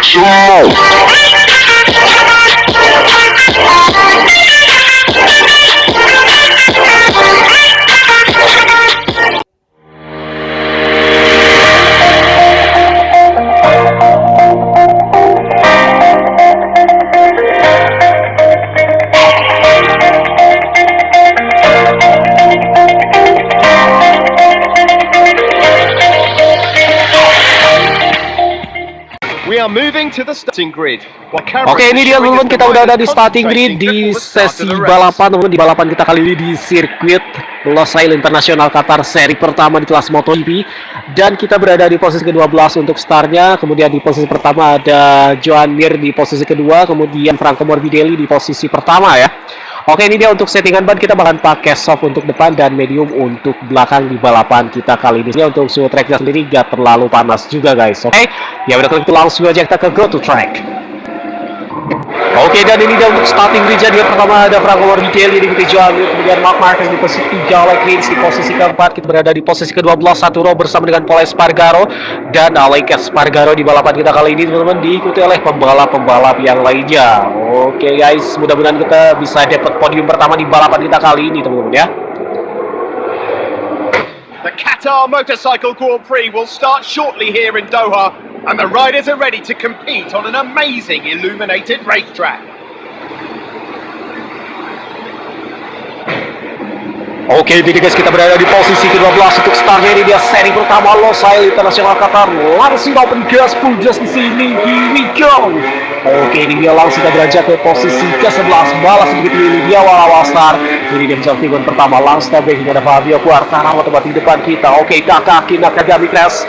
what you. Oke ini dia teman-teman. Kita udah ada di starting grid di sesi balapan teman di balapan kita kali ini di sirkuit Losail International Qatar seri pertama di kelas MotoGP. Dan kita berada di posisi ke-12 untuk startnya. Kemudian di posisi pertama ada Joan Mir di posisi kedua. Kemudian Franco Morbidelli di posisi pertama ya Oke ini dia untuk settingan ban kita bahkan pakai soft untuk depan dan medium untuk belakang di balapan kita kali ini. Untuk suhu tracknya sendiri gak terlalu panas juga guys. Oke ya udah kalau gitu langsung aja kita ke go to track. Oke dan ini dia untuk starting grid jadi pertama ada Franco Morbidelli di posisi Johan kemudian Mark Marquez di posisi 3 Alex Rins di posisi keempat kita berada di posisi ke-12 satu row bersama dengan Paul Espargaro dan Alex Espargaro di balapan kita kali ini teman-teman diikuti oleh pembalap-pembalap yang lainnya. Oke guys mudah-mudahan kita bisa dapat podium pertama di balapan kita kali ini teman-teman ya The Qatar Motorcycle Grand Prix will start shortly here in Doha and the riders are ready to compete on an amazing illuminated racetrack. Oke, jadi guys kita berada di posisi ke-12 untuk startnya ini dia seri pertama Losail International Qatar. Langsung open gas, full gas di sini. Here we. Oke, ini dia langsung kita beranjak ke posisi ke-11. Balas begitu ini dia awal-awal start. Ini dia bisa tikungan pertama langsung breaking ada Fabio Quartararo tempat di depan kita. Oke, kakak Nakagami Crash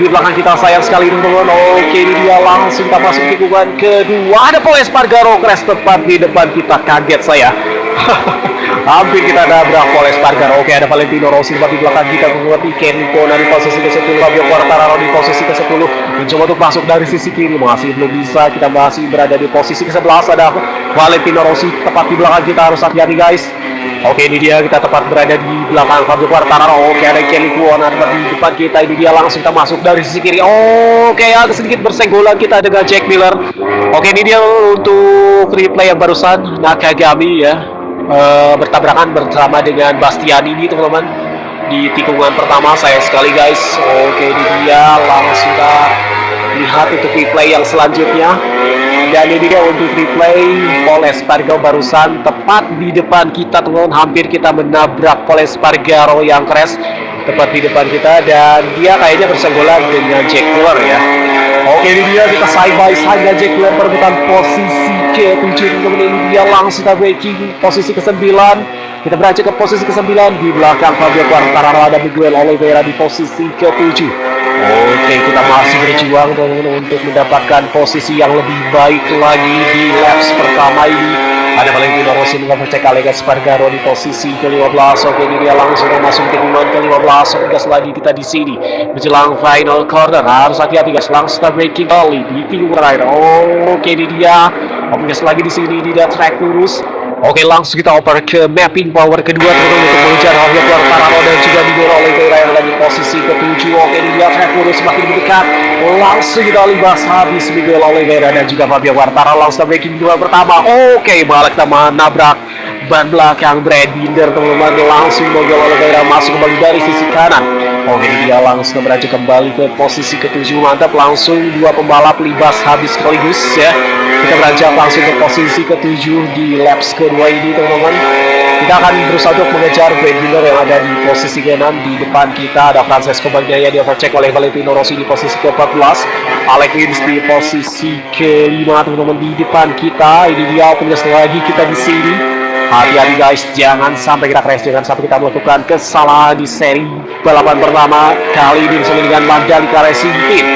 di belakang kita sayang sekali teman-teman oke ini dia langsung kita masuk tikungan kedua ada Paul Espargaro crash tepat di depan kita kaget saya hampir kita nabrak Paul Espargaro oke ada Valentino Rossi tepat di belakang kita. Kemudian Ken Kona di posisi ke-10 Fabio Quartararo di posisi ke-10 mencoba untuk masuk dari sisi kiri. Masih belum bisa. Kita masih berada di posisi ke-11 ada Valentino Rossi tepat di belakang kita. Harus hati-hati guys. Oke ini dia. Kita tepat berada di belakang Fabio Quartararo. Oke ada Kelly Kuona di depan kita. Ini dia langsung kita masuk dari sisi kiri. Oke agak sedikit bersenggolan kita dengan Jack Miller. Oke ini dia untuk replay yang barusan. Nakagami ya e, Bertabrakan bersama dengan Bastian ini teman-teman. Di tikungan pertama saya sekali guys. Oke ini dia. Langsung kita lihat untuk replay yang selanjutnya. Dan ini dia untuk replay Paul Espargaro barusan. Tepat di depan kita teman-teman. Hampir kita menabrak Paul Espargaro yang crash tepat di depan kita. Dan dia kayaknya bersenggolan dengan Jack Miller ya oke ini dia kita side by side Jack Miller perebutan posisi ke-7 teman-teman ini dia langsung kita breaking posisi ke-9 kita beranjak ke posisi ke-9 di belakang Fabio Quartararo ada Miguel Oliveira di posisi ke-7 Oke, kita masih berjuang untuk mendapatkan posisi yang lebih baik lagi di laps pertama ini. Ada Valentino Rossi mengecek Alex Spargaro di posisi ke-15. Oke, ini dia langsung masuk tikungan ke-15. Oke, gas lagi kita di sini menjelang final corner. Harus hati-hati guys, langsung breaking kali di tikungan terakhir. Oke, ini dia. Oke, gas lagi di sini ini dia track lurus. Oke langsung kita oper ke mapping power kedua teman-teman untuk mengejar Javier Quartararo dan juga didorong oleh Vera yang lagi posisi ketujuh. Oke dilihat Fekuro semakin dekat. Langsung kita libas habis Miguel Oliveira dan juga Fabio Quartararo langsung breaking dua pertama. Oke balik kita nabrak ban belakang Brad Binder teman-teman langsung Miguel Oliveira masuk kembali dari sisi kanan. Oke dia langsung beranjak kembali ke posisi ketujuh. Mantap langsung dua pembalap libas habis sekaligus ya. Kita beranjak langsung ke posisi ketujuh di laps kedua ini teman-teman. Kita akan berusaha untuk mengejar Miller yang ada di posisi ke-6 di depan kita ada Francesco Bagnaia di overcheck oleh Valentino Rossi di posisi ke-14 Alex Rins di posisi ke-5 teman-teman di depan kita. Ini dia punya lagi kita di sini hati-hati guys jangan sampai kita crash jangan sampai kita melakukan kesalahan di seri balapan pertama kali ini bersama dengan Mandalika Racing Team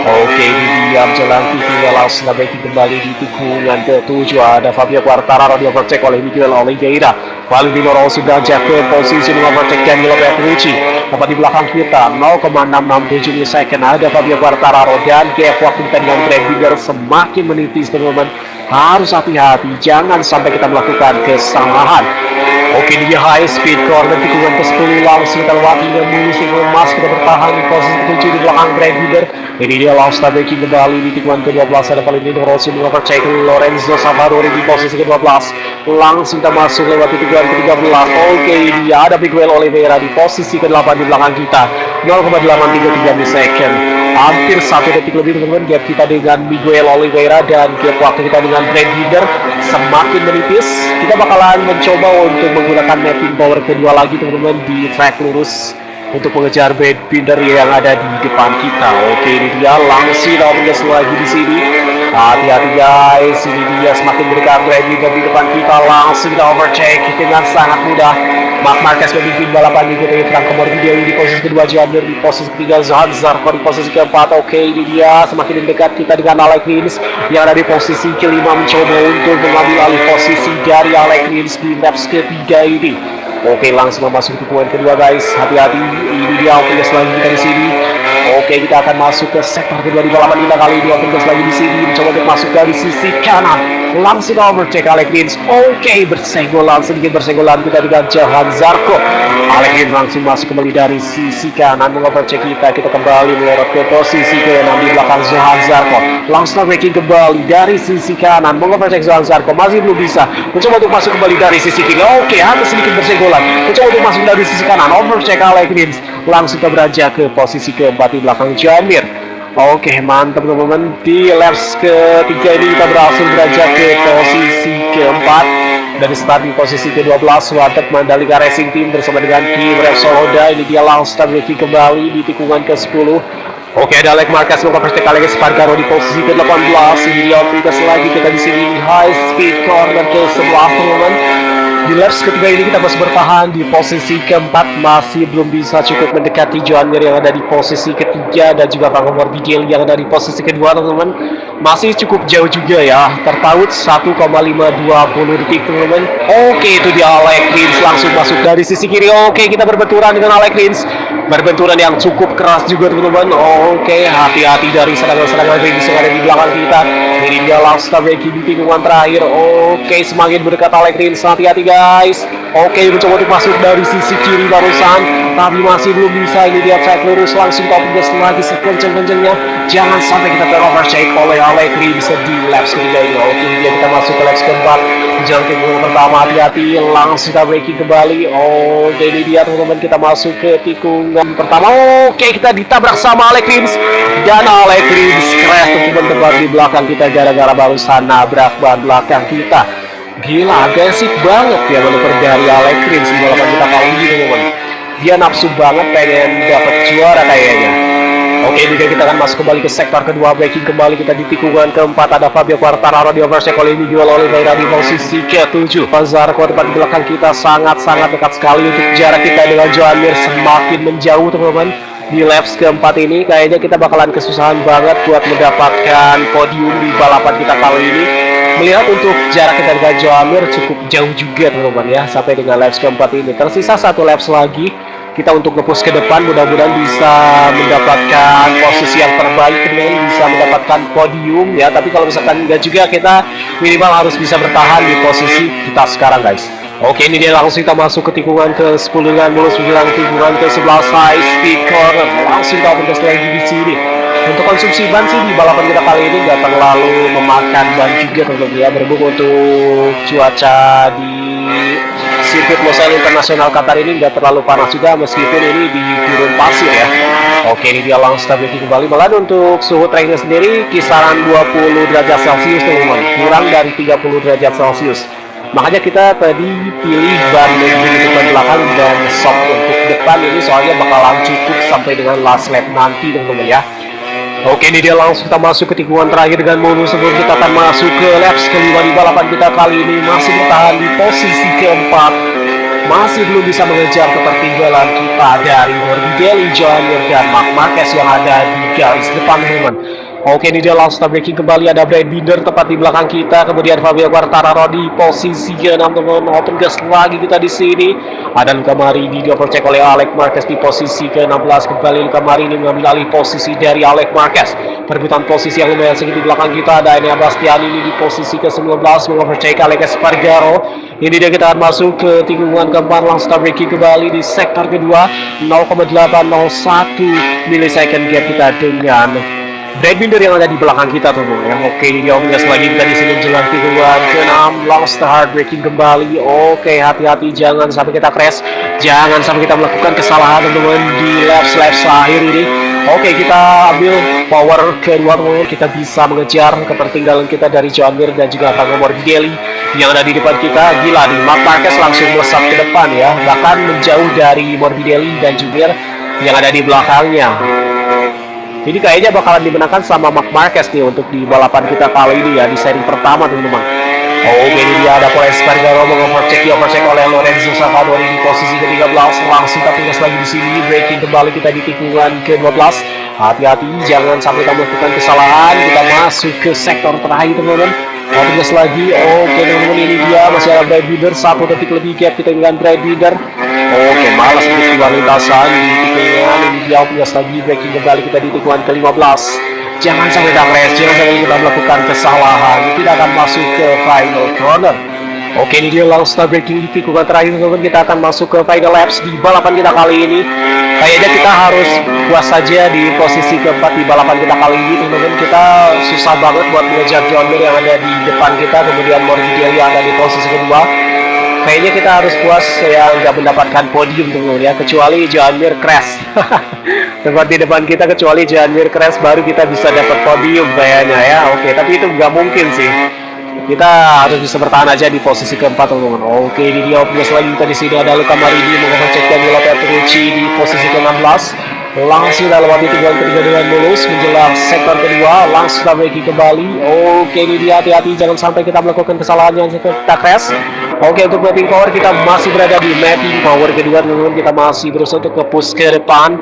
Oke, ini dia menjelang titiknya langsung baik kembali di tikungan ke-7 ada Fabio Quartararo di overtake oleh Miguel Oliveira. Valentino Rossi dan Jack ke posisi dengan overtake Danilo Petrucci. Tepat di belakang kita 0,667 second ada Fabio Quartararo dan gap waktu kita dengan Binder semakin menipis teman-teman. Harus hati-hati, jangan sampai kita melakukan kesalahan. Oke dia high speed corner tikungan ke 10 langsung kita lewati dan mulus emas kita bertahan di posisi ke-7 di belakang Brad Leader ini dia langsung breaking kembali di tikungan ke-12 ada ini Rossi mengovertake Lorenzo Savadori di posisi ke-12 langsung kita masuk lewat tikungan ke-13 oke dia ada Miguel Oliveira di posisi ke-8 di belakang kita. 0,833 millisecond hampir satu detik lebih teman-teman gap kita dengan Miguel Oliveira dan gap waktu kita dengan Brad Leader semakin menipis kita bakalan mencoba untuk menggunakan mapping power kedua lagi teman-teman di track lurus untuk mengejar binder yang ada di depan kita. Oke, ini dia Ramirez lagi di sini. Hati-hati guys, ini dia semakin dekat binder di depan kita. Langsung kita overtake dengan sangat mudah. Mark Marquez memimpin balapan diikuti Franco Morbidelli di posisi kedua, Jamir di posisi ketiga, Zohan Zarko di posisi keempat. Oke, ini dia semakin dekat kita dengan Alec Rins yang ada di posisi kelima mencoba untuk mengambil alih posisi dari Alec Rins di laps ketiga ini. Oke langsung memasuki tikungan kedua guys hati-hati ini dia gas lagi kita di sini Oke kita akan masuk ke sektor kedua di balapan kita kali ini. Open gas lagi di sini mencoba untuk masuk dari sisi kanan. Langsung overtake Alec Rins oke bersenggolan sedikit bersenggolan kita dengan Jahan Zarko Alec Rins langsung masuk kembali dari sisi kanan mengovertake kita. Kita kembali melorot ke posisi ke di belakang Jahan Zarko langsung breaking kembali dari sisi kanan mengovertake Jahan Zarko masih belum bisa. Mencoba untuk masuk kembali dari sisi kiri. Oke hanya sedikit bersenggolan. Mencoba untuk masuk dari sisi kanan. Overtake Alec Rins langsung beranjak ke posisi keempat di belakang Jamir. Oke mantap teman-teman. Di laps ketiga ini kita berhasil beranjak ke posisi keempat. Dari start di posisi ke-12 Wadet Mandalika Racing Team bersama dengan Kim Repsol Honda ini dia langsung breaking kembali di tikungan ke-10 Oke ada Alec Marquez mengkonversi Alex Spargaro di posisi ke-18 ini dia lagi kita di sini. High speed corner ke-11 teman-teman di laps ketiga ini kita masih bertahan di posisi keempat. Masih belum bisa cukup mendekati Joan Mir yang ada di posisi ketiga dan juga Franco Morbidelli yang ada di posisi kedua teman-teman. Masih cukup jauh juga ya. Terpaut 1,520 detik teman-teman. Oke itu dia Alec Rins langsung masuk dari sisi kiri. Oke kita berbenturan dengan Alec Rins berbenturan yang cukup keras juga teman-teman. Oke hati-hati dari serangan-serangan Rins yang ada di belakang kita. Dia langsung Becky di tikungan terakhir. Oke semakin berdekat Alec Rins. Hati-hati guys. Oke mencoba untuk masuk dari sisi kiri barusan Tapi masih belum bisa. Ini dia track lurus langsung top gas lagi sekenceng-kencengnya Jangan sampai kita ter-overshake oleh bisa di laps ketiga ini. Oke dia kita masuk ke laps keempat. Jangan ke pertama hati-hati. Langsung kita breaking kembali. Oke ini dia teman-teman kita masuk ke tikungan pertama Oke kita ditabrak sama Alec Rins Dan Alec Rins crash teman-teman di belakang kita Gara-gara barusan nabrak ban belakang kita Gila, agresif banget ya manuver dari Alec Rins di balapan kita kali ini teman-teman. Dia nafsu banget pengen dapat juara kayaknya. Oke, juga kita akan masuk kembali ke sektor kedua, breaking kembali kita di tikungan keempat. Ada Fabio Quartararo di ini jual Oliveira di posisi ke-7. Pazar tempat di belakang kita sangat-sangat dekat sekali untuk jarak kita dengan Joan Mir. Semakin menjauh teman-teman di laps keempat ini. Kayaknya kita bakalan kesusahan banget buat mendapatkan podium di balapan kita kali ini. Melihat untuk jarak kita dengan Joamir cukup jauh juga teman-teman ya sampai dengan laps keempat ini. Tersisa satu laps lagi kita untuk ngepush ke depan mudah-mudahan bisa mendapatkan posisi yang terbaik kemudian bisa mendapatkan podium ya. Tapi kalau misalkan enggak juga kita minimal harus bisa bertahan di posisi kita sekarang guys. Oke ini dia langsung kita masuk ke tikungan ke 10 dengan mulus bilang tikungan ke 11 high speed corner langsung kita bergas lagi di sini. Untuk konsumsi ban sih di balapan kita kali ini nggak terlalu memakan ban juga teman-teman ya. Berhubung untuk cuaca di sirkuit Losail Internasional Qatar ini nggak terlalu panas juga meskipun ini di gurun pasir ya. Oke ini dia langsung stability kembali. Malah untuk suhu tracknya sendiri kisaran 20 derajat celcius teman-teman. Kurang dari 30 derajat celcius. Makanya kita tadi pilih ban di depan belakang dan shock untuk depan. Ini soalnya bakalan cukup sampai dengan last lap nanti teman-teman ya Oke ini dia langsung kita masuk ke tikungan terakhir dengan modus sebelum kita akan masuk ke laps kelima di balapan kita kali ini. Masih bertahan di posisi keempat. Masih belum bisa mengejar ketertinggalan kita dari Morbidelli, John dan Mark Marquez yang ada di garis depan teman Oke ini dia langsung breaking kembali ada Brad Binder tepat di belakang kita. Kemudian Fabio Quartararo di posisi ke-6 teman open gas lagi kita di sini. Ada Luka Marini di overcheck oleh Alex Marquez di posisi ke-16 kembali Luka Marini mengambil alih posisi dari Alex Marquez. Perebutan posisi yang lumayan sedikit di belakang kita. Ada Enea Bastian ini di posisi ke-19 mengovercheck Alex Spargaro Ini dia kita akan masuk ke tikungan keempat. Langsung start braking kembali di sektor kedua. 0,801 milisecond gap kita dengan Binder yang ada di belakang kita tuh yang oke ini dia omnya selanjutnya di sini jelang tikungan ke-6 long start braking kembali. Oke hati-hati jangan sampai kita crash. Jangan sampai kita melakukan kesalahan teman-teman di laps laps akhir ini. Oke kita ambil power kedua teman kita bisa mengejar ketertinggalan kita dari John Mir dan juga Tango Morbidelli yang ada di depan kita. Gila nih Mark Marquez langsung melesat ke depan ya. Bahkan menjauh dari Morbidelli dan Jumir yang ada di belakangnya ini kayaknya bakalan dimenangkan sama Mark Marquez nih untuk di balapan kita kali ini ya di seri pertama teman-teman. Oh, ini dia ada Paul Espargaro mengovercheck di overcheck oleh Lorenzo Savadori di posisi ke-13 langsung tapi gas lagi di sini breaking kembali kita di tikungan ke-12. Hati-hati jangan sampai kita melakukan kesalahan. Kita masuk ke sektor terakhir teman-teman. Gas lagi. Oke teman-teman ini dia masih ada Brad Binder satu detik lebih gap kita dengan Brad Binder. Oke, malas untuk keluar lintasan ini dia puas lagi breaking kembali kita di tikungan ke-15. Jangan sampai kita jangan sampai kita melakukan kesalahan, tidak akan masuk ke final corner. Oke, ini dia langsung breaking di tikungan terakhir teman-teman. Kita akan masuk ke final laps di balapan kita kali ini. Kayaknya kita harus puas saja di posisi keempat di balapan kita kali ini teman-teman. Kita susah banget buat mengejar John Deere yang ada di depan kita, kemudian Morbidelli yang ada di posisi kedua kayaknya kita harus puas ya nggak mendapatkan podium tuh ya kecuali Janmir crash tempat di depan kita kecuali Janmir crash baru kita bisa dapat podium kayaknya ya oke tapi itu nggak mungkin sih kita harus bisa bertahan aja di posisi keempat teman-teman. Oke ini dia punya selanjutnya. Di sini ada Luka Marini mengecek Danilo Petrucci di posisi ke-16 langsung kita lewati tikungan ketiga dengan mulus menjelang sektor kedua. Langsung kita breaking kembali. Oke ini dia. Hati-hati jangan sampai kita melakukan kesalahan yang kita crash. Oke untuk mapping power kita masih berada di mapping power kedua teman-teman. Kita masih berusaha untuk ke push ke depan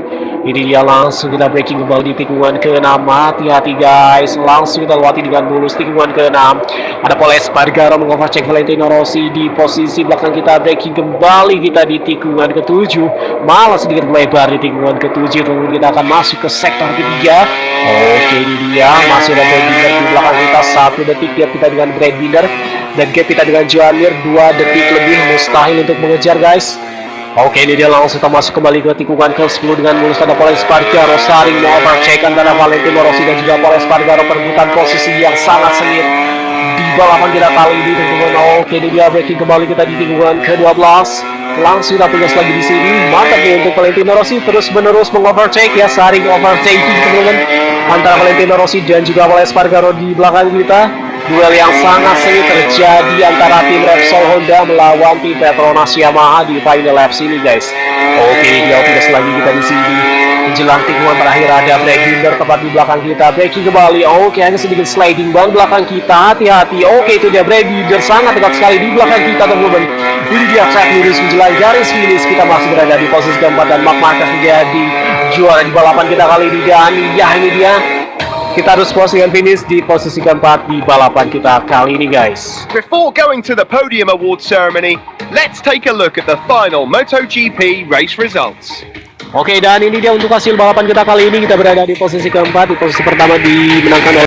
ini dia langsung kita breaking kembali di tikungan ke-6 hati-hati guys. Langsung kita lewati dengan mulus tikungan ke-6 ada Paul Espargaro mengovercheck Valentino Rossi di posisi belakang kita. Breaking kembali kita di tikungan ke-7 malah sedikit melebar di tikungan ke-7 teman kita akan masuk ke sektor ketiga. Oke ini dia. Masih ada Brad di belakang kita. Satu detik gap kita dengan Brad Binder. Dan gap kita dengan Joanir dua detik lebih. Mustahil untuk mengejar guys Oke ini dia langsung kita masuk kembali ke tikungan ke-10 dengan mulus ada Paul Espargaro. Saring mau overcheck antara Valentino Rossi dan juga Paul Espargaro perebutan posisi yang sangat sengit di balapan kita kali ini teman-teman Oke ini dia breaking kembali kita di tikungan ke-12 langsung kita tugas lagi di sini. Mantap nih untuk Valentino Rossi. Terus menerus mengovercheck ya saring overtaking teman-teman antara Valentino Rossi dan juga Paul Espargaro di belakang kita duel yang sangat sengit terjadi antara tim Repsol Honda melawan tim Petronas Yamaha di final laps ini guys. Oke dia tidak lagi kita di sini. Menjelang tikungan terakhir ada Brad Binder tepat di belakang kita. Breaking kembali. Oke hanya sedikit sliding ban belakang kita. Hati-hati. Oke itu dia. Brad Binder sangat dekat sekali di belakang kita teman-teman. Ini dia track lurus menjelang garis finish. Kita masih berada di posisi keempat dan Mark Marquez menjadi juara di balapan kita kali ini dan ya ini dia kita harus posisikan finish di posisi keempat di balapan kita kali ini guys. Before going to the podium award ceremony, let's take a look at the final MotoGP race results. Oke dan ini dia untuk hasil balapan kita kali ini kita berada di posisi keempat di posisi pertama dimenangkan oleh